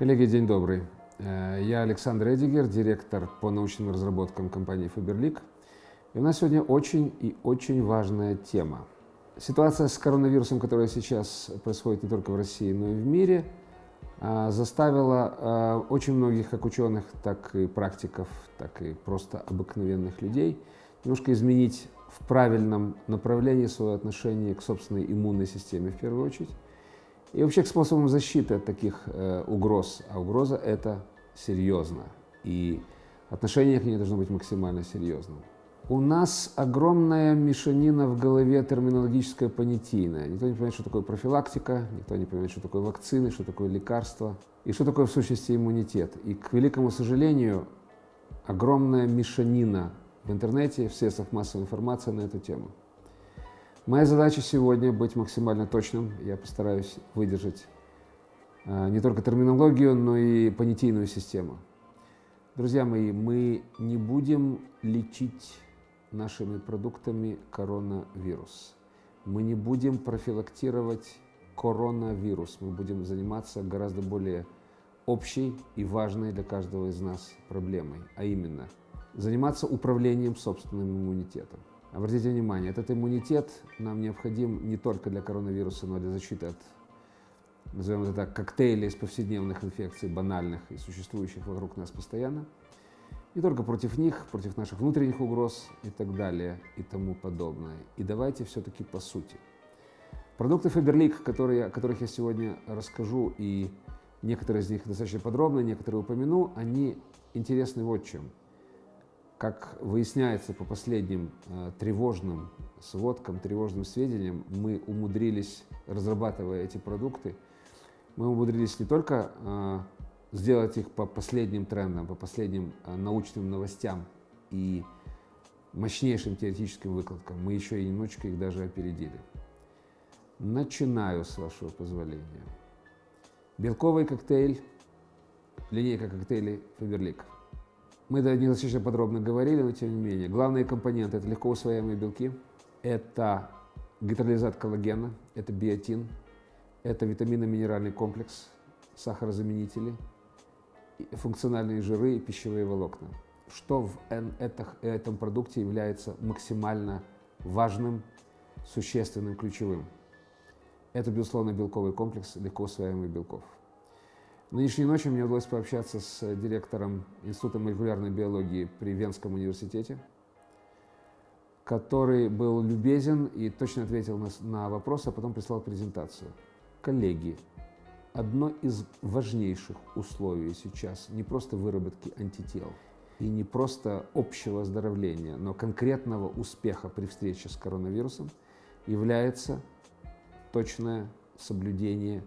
Коллеги, день добрый. Э, я Александр Эдигер, директор по научным разработкам компании Faberlic. И у нас сегодня очень и очень важная тема. Ситуация с коронавирусом, которая сейчас происходит не только в России, но и в мире, э, заставила э, очень многих как ученых, так и практиков, так и просто обыкновенных людей немножко изменить в правильном направлении свое отношение к собственной иммунной системе в первую очередь и вообще к способам защиты от таких э, угроз. А угроза – это серьезно. И отношение к ней должно быть максимально серьезным. У нас огромная мешанина в голове терминологическая понятийная. Никто не понимает, что такое профилактика, никто не понимает, что такое вакцины, что такое лекарства и что такое в сущности иммунитет. И, к великому сожалению, огромная мешанина в интернете, в средствах массовой информации на эту тему. Моя задача сегодня быть максимально точным. Я постараюсь выдержать а, не только терминологию, но и понятийную систему. Друзья мои, мы не будем лечить нашими продуктами коронавирус. Мы не будем профилактировать коронавирус. Мы будем заниматься гораздо более общей и важной для каждого из нас проблемой, а именно заниматься управлением собственным иммунитетом. Обратите внимание, этот иммунитет нам необходим не только для коронавируса, но и для защиты от, назовем это так, коктейля из повседневных инфекций, банальных и существующих вокруг нас постоянно. Не только против них, против наших внутренних угроз и так далее и тому подобное. И давайте все-таки по сути. Продукты Faberlic, которые, о которых я сегодня расскажу, и некоторые из них достаточно подробно, некоторые упомяну, они интересны вот чем – как выясняется по последним э, тревожным сводкам, тревожным сведениям, мы умудрились, разрабатывая эти продукты, мы умудрились не только э, сделать их по последним трендам, по последним э, научным новостям и мощнейшим теоретическим выкладкам, мы еще и немножечко их даже опередили. Начинаю, с вашего позволения. Белковый коктейль, линейка коктейлей Фаберлик. Мы недостаточно подробно говорили, но тем не менее. Главные компоненты – это легко усвояемые белки, это гидролизат коллагена, это биотин, это витаминно-минеральный комплекс, сахарозаменители, функциональные жиры и пищевые волокна. Что в этом продукте является максимально важным, существенным, ключевым? Это, безусловно, белковый комплекс легко усвояемых белков. Нынешней ночью мне удалось пообщаться с директором Института молекулярной биологии при Венском университете, который был любезен и точно ответил на, на вопрос, а потом прислал презентацию. Коллеги, одно из важнейших условий сейчас не просто выработки антител и не просто общего оздоровления, но конкретного успеха при встрече с коронавирусом является точное соблюдение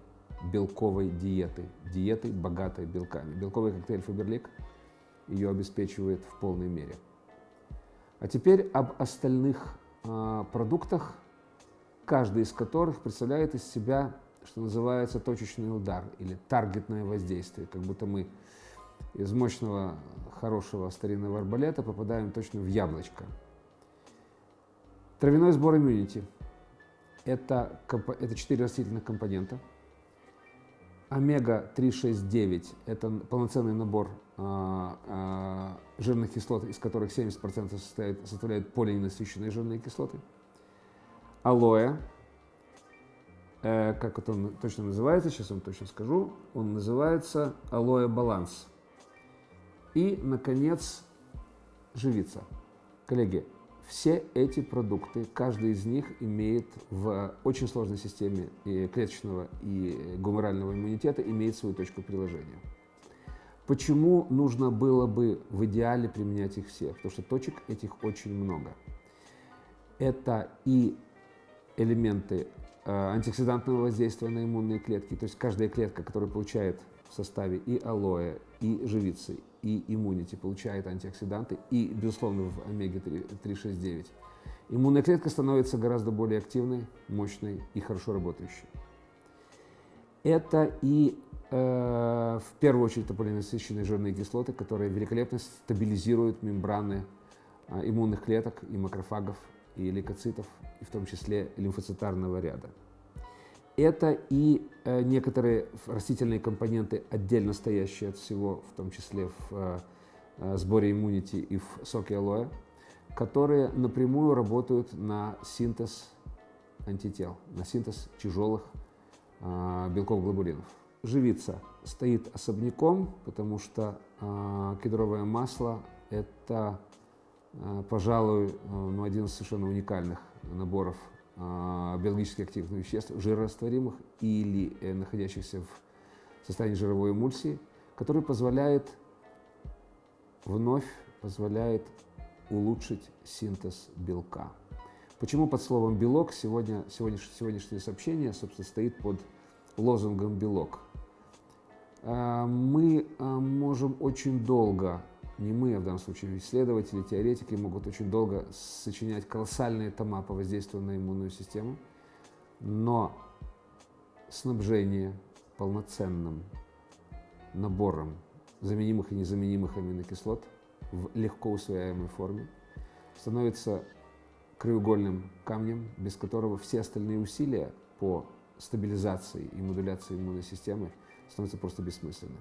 белковой диеты, диеты, богатой белками. Белковый коктейль Фаберлик ее обеспечивает в полной мере. А теперь об остальных э, продуктах, каждый из которых представляет из себя, что называется, точечный удар или таргетное воздействие, как будто мы из мощного, хорошего старинного арбалета попадаем точно в яблочко. Травяной сбор иммунити – это, четыре растительных компонента – Омега-369 – это полноценный набор а, а, жирных кислот, из которых 70% составляют, составляют полиненасыщенные жирные кислоты. Алоэ, э, как это он точно называется, сейчас вам точно скажу, он называется алоэ баланс. И, наконец, живица. Коллеги, все эти продукты, каждый из них имеет в очень сложной системе клеточного и гуморального иммунитета, имеет свою точку приложения. Почему нужно было бы в идеале применять их все? Потому что точек этих очень много. Это и элементы э, антиоксидантного воздействия на иммунные клетки, то есть каждая клетка, которая получает в составе и алоэ, и живицы, и иммунити получает антиоксиданты, и, безусловно, в омега-369, иммунная клетка становится гораздо более активной, мощной и хорошо работающей. Это и э, в первую очередь полиненасыщенные жирные кислоты, которые великолепно стабилизируют мембраны э, иммунных клеток и макрофагов, и лейкоцитов, и в том числе лимфоцитарного ряда. Это и э, некоторые растительные компоненты, отдельно стоящие от всего, в том числе в э, э, сборе иммунити и в соке алоэ, которые напрямую работают на синтез антител, на синтез тяжелых белков-глобулинов. Живица стоит особняком, потому что кедровое масло – это, пожалуй, ну, один из совершенно уникальных наборов биологически активных веществ, жирорастворимых или э, находящихся в состоянии жировой эмульсии, который позволяет вновь позволяет улучшить синтез белка. Почему под словом «белок» сегодня, сегодняшнее, сегодняшнее сообщение, собственно, стоит под лозунгом «белок»? А, мы а, можем очень долго не мы, а в данном случае исследователи, теоретики могут очень долго сочинять колоссальные тома по воздействию на иммунную систему, но снабжение полноценным набором заменимых и незаменимых аминокислот в легко усвояемой форме становится краеугольным камнем, без которого все остальные усилия по стабилизации и модуляции иммунной системы становятся просто бессмысленными.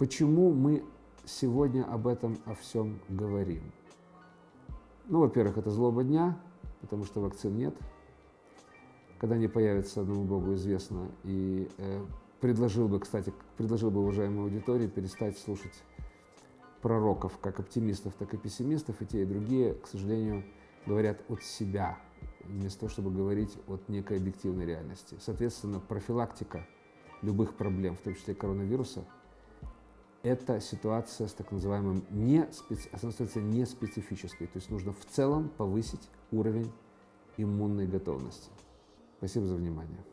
Почему мы сегодня об этом о всем говорим? Ну, во-первых, это злоба дня, потому что вакцин нет. Когда они появятся, одному Богу известно. И э, предложил бы, кстати, предложил бы уважаемой аудитории перестать слушать пророков, как оптимистов, так и пессимистов, и те, и другие, к сожалению, говорят от себя, вместо того, чтобы говорить от некой объективной реальности. Соответственно, профилактика любых проблем, в том числе коронавируса – это ситуация с так называемым не, специ... неспецифической. То есть нужно в целом повысить уровень иммунной готовности. Спасибо за внимание.